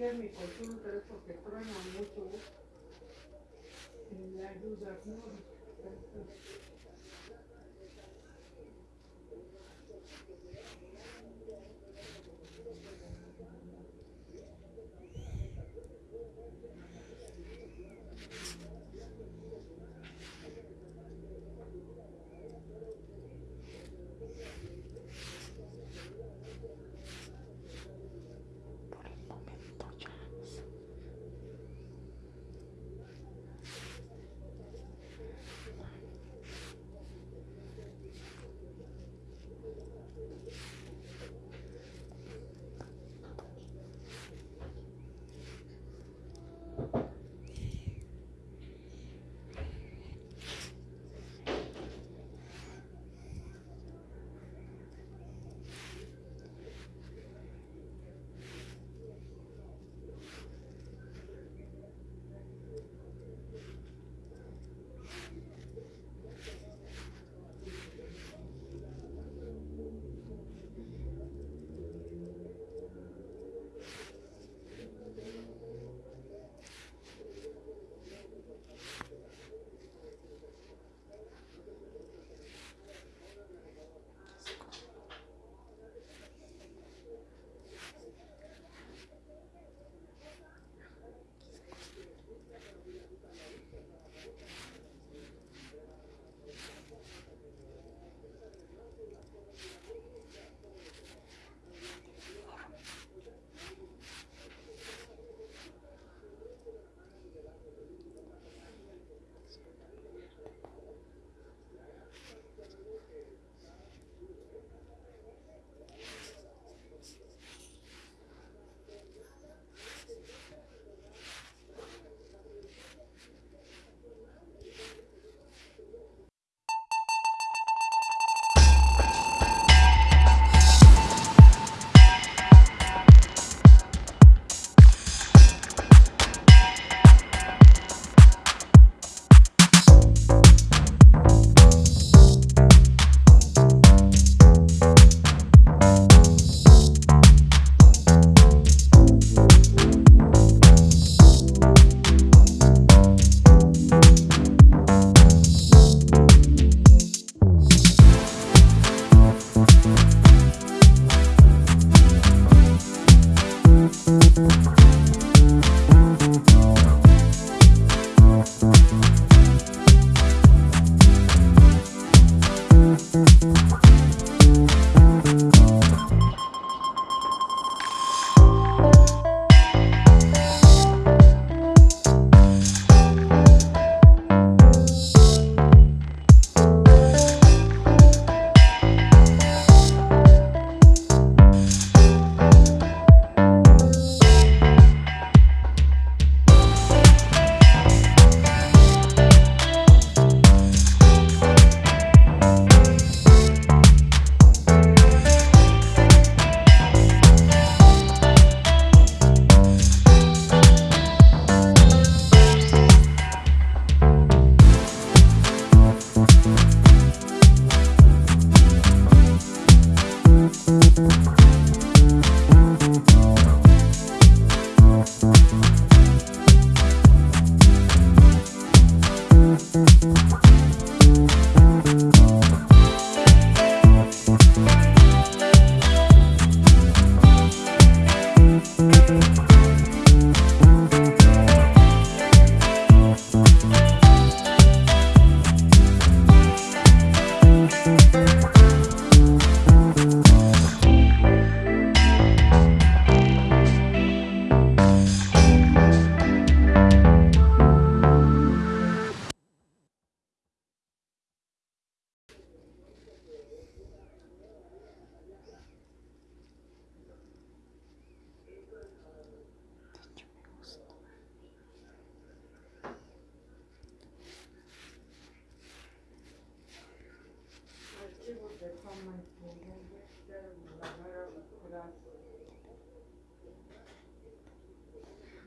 chequear mi consulta es porque truena mucho en la ayuda, ¿no?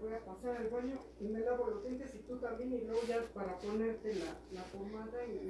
Voy a pasar al baño y me lavo los dientes y tú también y luego ya para ponerte la, la pomada y.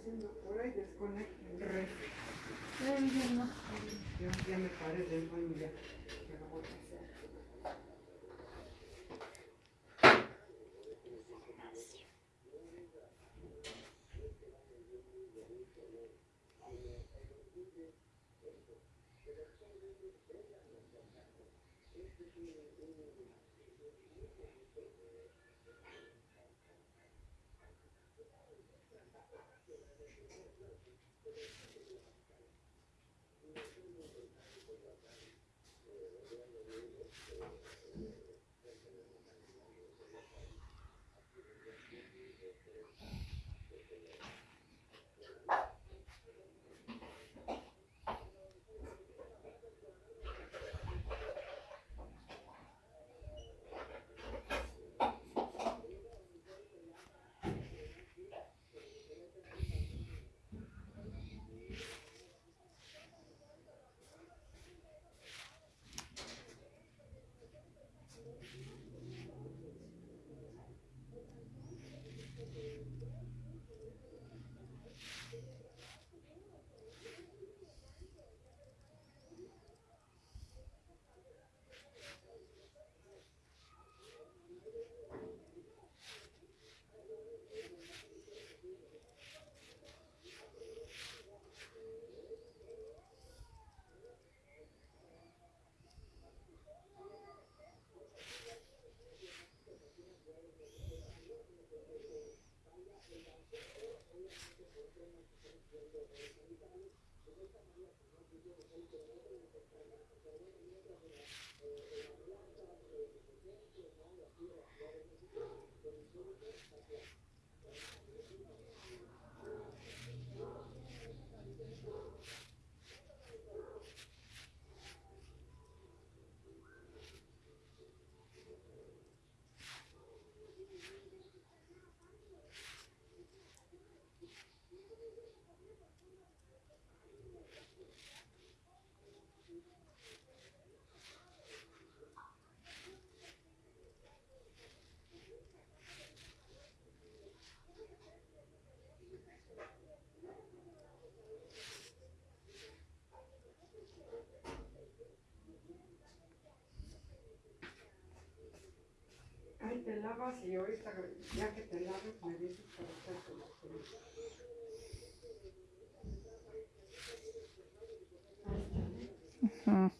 diciendo por ahí, no. Yo ya me paré del baño ya. Ya lo voy a hacer. Ahí te lavas y ahorita, ya que te laves, me dices para hacerte los pelos. Ahí está, ¿eh?